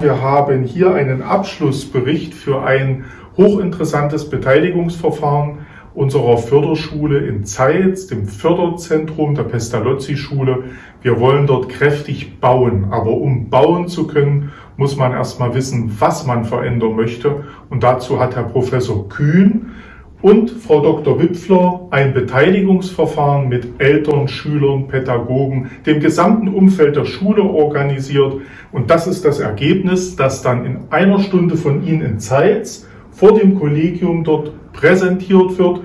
Wir haben hier einen Abschlussbericht für ein hochinteressantes Beteiligungsverfahren unserer Förderschule in Zeitz, dem Förderzentrum der Pestalozzi-Schule. Wir wollen dort kräftig bauen, aber um bauen zu können, muss man erstmal wissen, was man verändern möchte. Und dazu hat Herr Professor Kühn und Frau Dr. Wipfler ein Beteiligungsverfahren mit Eltern, Schülern, Pädagogen, dem gesamten Umfeld der Schule organisiert. Und das ist das Ergebnis, das dann in einer Stunde von Ihnen in Zeitz vor dem Kollegium dort präsentiert wird.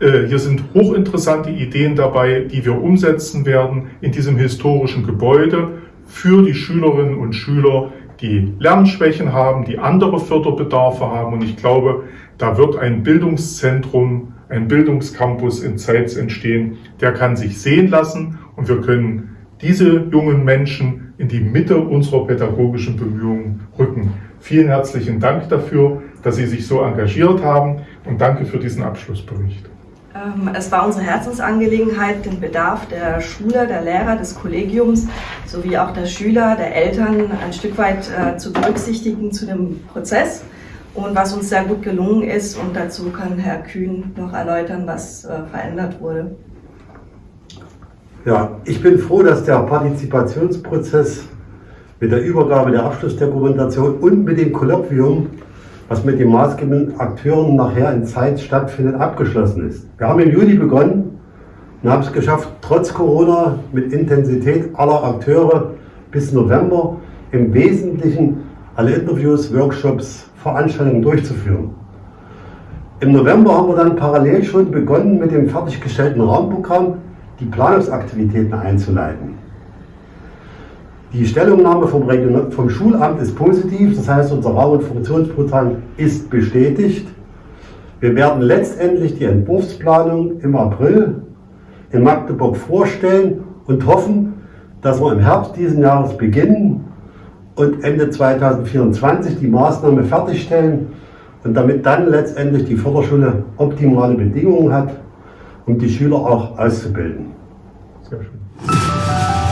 Äh, hier sind hochinteressante Ideen dabei, die wir umsetzen werden in diesem historischen Gebäude für die Schülerinnen und Schüler, die Lernschwächen haben, die andere Förderbedarfe haben. Und ich glaube, da wird ein Bildungszentrum, ein Bildungscampus in Zeitz entstehen, der kann sich sehen lassen und wir können diese jungen Menschen in die Mitte unserer pädagogischen Bemühungen rücken. Vielen herzlichen Dank dafür, dass Sie sich so engagiert haben und danke für diesen Abschlussbericht. Ähm, es war unsere Herzensangelegenheit, den Bedarf der Schüler, der Lehrer, des Kollegiums sowie auch der Schüler, der Eltern ein Stück weit äh, zu berücksichtigen zu dem Prozess und was uns sehr gut gelungen ist. Und dazu kann Herr Kühn noch erläutern, was äh, verändert wurde. Ja, ich bin froh, dass der Partizipationsprozess mit der Übergabe der Abschlussdokumentation und mit dem Kolloquium was mit den maßgebenden Akteuren nachher in Zeit stattfindet, abgeschlossen ist. Wir haben im Juli begonnen und haben es geschafft, trotz Corona mit Intensität aller Akteure bis November im Wesentlichen alle Interviews, Workshops, Veranstaltungen durchzuführen. Im November haben wir dann parallel schon begonnen, mit dem fertiggestellten Rahmenprogramm die Planungsaktivitäten einzuleiten. Die Stellungnahme vom, Region vom Schulamt ist positiv, das heißt, unser Raum- und Funktionsprogramm ist bestätigt. Wir werden letztendlich die Entwurfsplanung im April in Magdeburg vorstellen und hoffen, dass wir im Herbst diesen Jahres beginnen und Ende 2024 die Maßnahme fertigstellen und damit dann letztendlich die Förderschule optimale Bedingungen hat, um die Schüler auch auszubilden. Sehr schön.